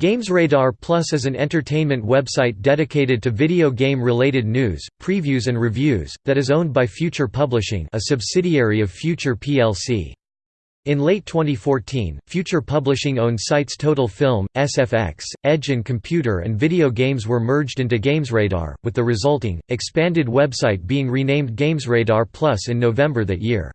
GamesRadar Plus is an entertainment website dedicated to video game-related news, previews and reviews, that is owned by Future Publishing a subsidiary of Future plc. In late 2014, Future Publishing owned sites Total Film, SFX, Edge and Computer and Video Games were merged into GamesRadar, with the resulting, expanded website being renamed GamesRadar Plus in November that year.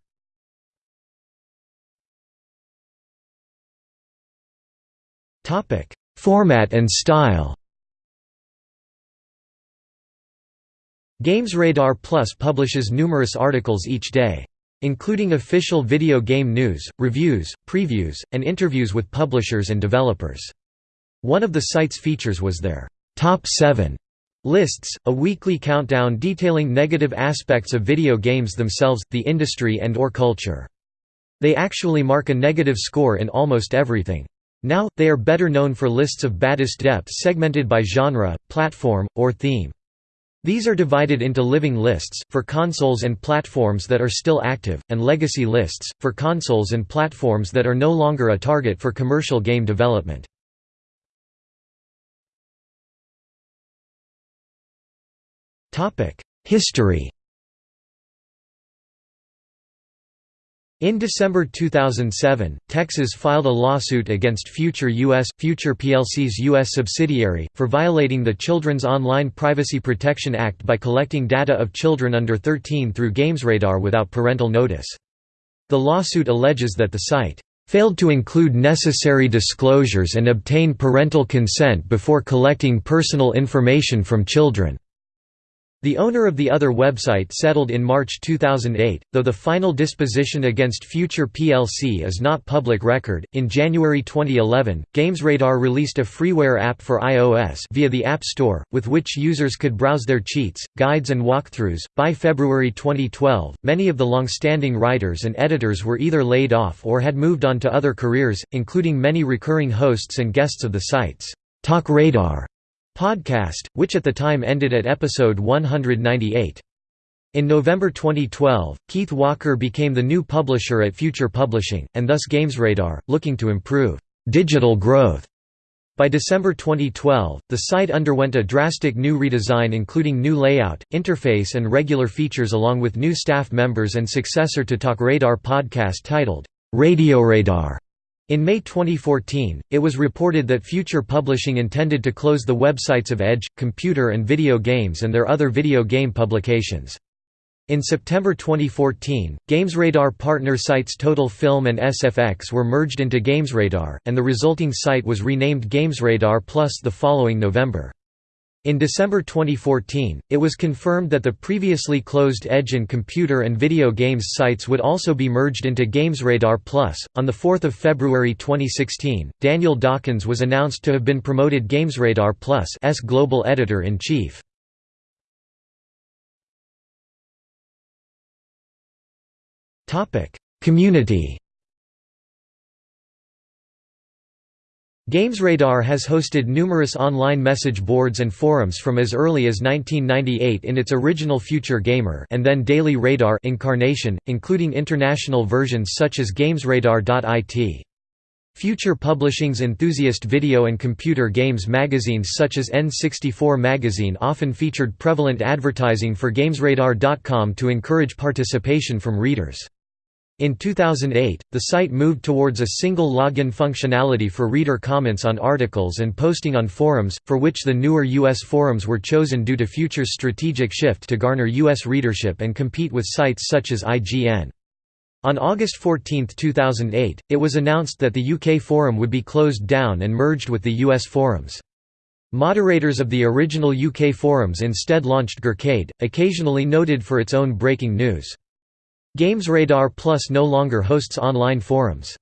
Topic Format and style GamesRadar Plus publishes numerous articles each day. Including official video game news, reviews, previews, and interviews with publishers and developers. One of the site's features was their Top 7 lists, a weekly countdown detailing negative aspects of video games themselves, the industry and or culture. They actually mark a negative score in almost everything. Now, they are better known for lists of baddest depth segmented by genre, platform, or theme. These are divided into living lists, for consoles and platforms that are still active, and legacy lists, for consoles and platforms that are no longer a target for commercial game development. History In December 2007, Texas filed a lawsuit against Future US, Future plc's U.S. subsidiary, for violating the Children's Online Privacy Protection Act by collecting data of children under 13 through GamesRadar without parental notice. The lawsuit alleges that the site failed to include necessary disclosures and obtain parental consent before collecting personal information from children. The owner of the other website settled in March 2008, though the final disposition against Future plc is not public record. In January 2011, GamesRadar released a freeware app for iOS via the App Store, with which users could browse their cheats, guides, and walkthroughs. By February 2012, many of the long-standing writers and editors were either laid off or had moved on to other careers, including many recurring hosts and guests of the sites Talk Radar podcast, which at the time ended at episode 198. In November 2012, Keith Walker became the new publisher at Future Publishing, and thus GamesRadar, looking to improve digital growth. By December 2012, the site underwent a drastic new redesign including new layout, interface and regular features along with new staff members and successor to TalkRadar podcast titled, RadioRadar. In May 2014, it was reported that Future Publishing intended to close the websites of Edge, Computer and Video Games and their other video game publications. In September 2014, GamesRadar partner sites Total Film and SFX were merged into GamesRadar, and the resulting site was renamed GamesRadar Plus the following November. In December 2014, it was confirmed that the previously closed Edge and Computer and Video Games sites would also be merged into GamesRadar Plus. On the 4th of February 2016, Daniel Dawkins was announced to have been promoted GamesRadar Plus as global editor-in-chief. Topic: Community GamesRadar has hosted numerous online message boards and forums from as early as 1998 in its original Future Gamer and then Daily Radar incarnation, including international versions such as GamesRadar.it. Future Publishing's enthusiast video and computer games magazines such as N64 magazine often featured prevalent advertising for GamesRadar.com to encourage participation from readers. In 2008, the site moved towards a single login functionality for reader comments on articles and posting on forums, for which the newer U.S. forums were chosen due to Future's strategic shift to garner U.S. readership and compete with sites such as IGN. On August 14, 2008, it was announced that the UK forum would be closed down and merged with the US forums. Moderators of the original UK forums instead launched Gearcade, occasionally noted for its own breaking news. GamesRadar Plus no longer hosts online forums.